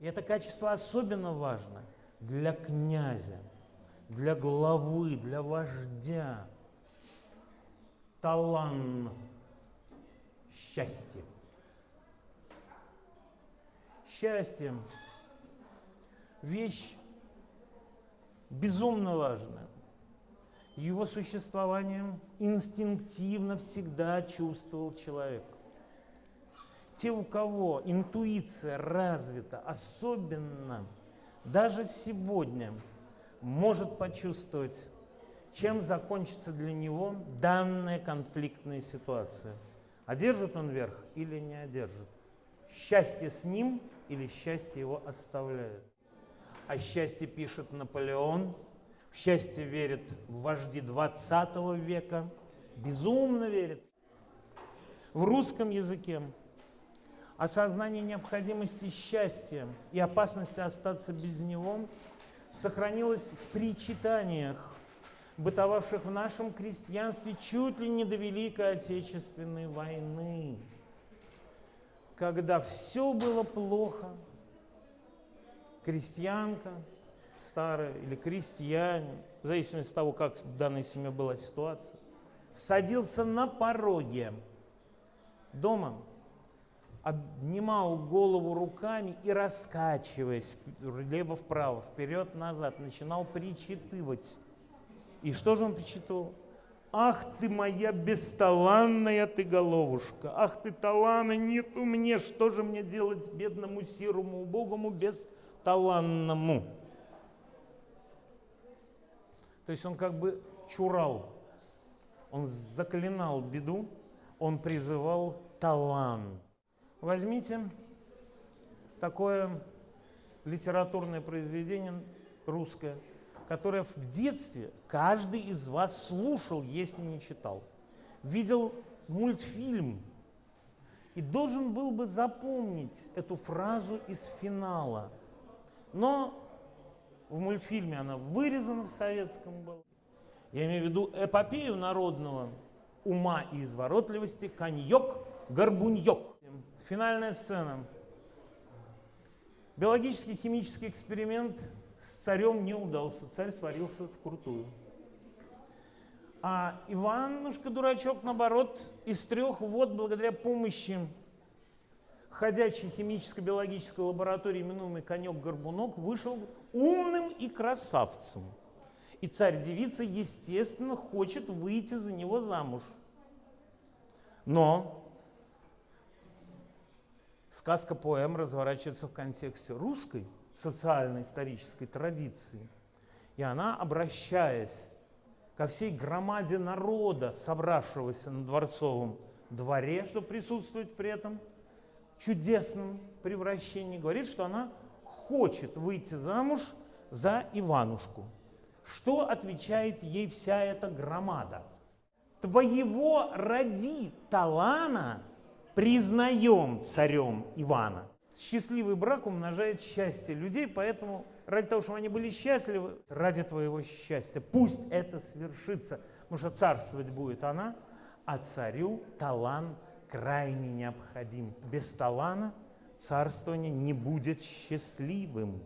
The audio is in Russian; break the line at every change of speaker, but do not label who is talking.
И это качество особенно важно для князя, для главы, для вождя. Талант, счастье. Счастье – вещь безумно важная. Его существование инстинктивно всегда чувствовал человек. Те, у кого интуиция развита, особенно даже сегодня, может почувствовать, чем закончится для него данная конфликтная ситуация. Одержит он верх или не одержит? Счастье с ним или счастье его оставляет? О счастье пишет Наполеон, в счастье верит в вожди 20 века, безумно верит. В русском языке осознание необходимости счастья и опасности остаться без него сохранилось в причитаниях, бытовавших в нашем крестьянстве чуть ли не до Великой Отечественной войны, когда все было плохо, крестьянка старая или крестьянин, в зависимости от того, как в данной семье была ситуация, садился на пороге дома, обнимал голову руками и, раскачиваясь влево-вправо, вперед-назад, начинал причитывать. И что же он причитывал? Ах ты моя бесталанная ты головушка, ах ты талана нету мне, что же мне делать бедному сирому убогому бесталанному? То есть он как бы чурал, он заклинал беду, он призывал талант. Возьмите такое литературное произведение русское, которое в детстве каждый из вас слушал, если не читал. Видел мультфильм и должен был бы запомнить эту фразу из финала. Но в мультфильме она вырезана в советском была. Я имею в виду эпопею народного ума и изворотливости «Коньек-горбуньек». Финальная сцена. Биологический химический эксперимент с царем не удался. Царь сварился вкрутую. А Иванушка, дурачок, наоборот, из трех вод, благодаря помощи ходячей химическо-биологической лаборатории, именуемой конек-горбунок, вышел умным и красавцем. И царь-девица, естественно, хочет выйти за него замуж. Но сказка поэм разворачивается в контексте русской социально-исторической традиции. И она, обращаясь ко всей громаде народа, собравшегося на дворцовом дворе, что присутствует при этом чудесном превращении, говорит, что она хочет выйти замуж за Иванушку. Что отвечает ей вся эта громада? Твоего ради Талана признаем царем Ивана. Счастливый брак умножает счастье людей, поэтому ради того, чтобы они были счастливы, ради твоего счастья, пусть это свершится, потому что царствовать будет она, а царю талант крайне необходим. Без талана царствование не будет счастливым.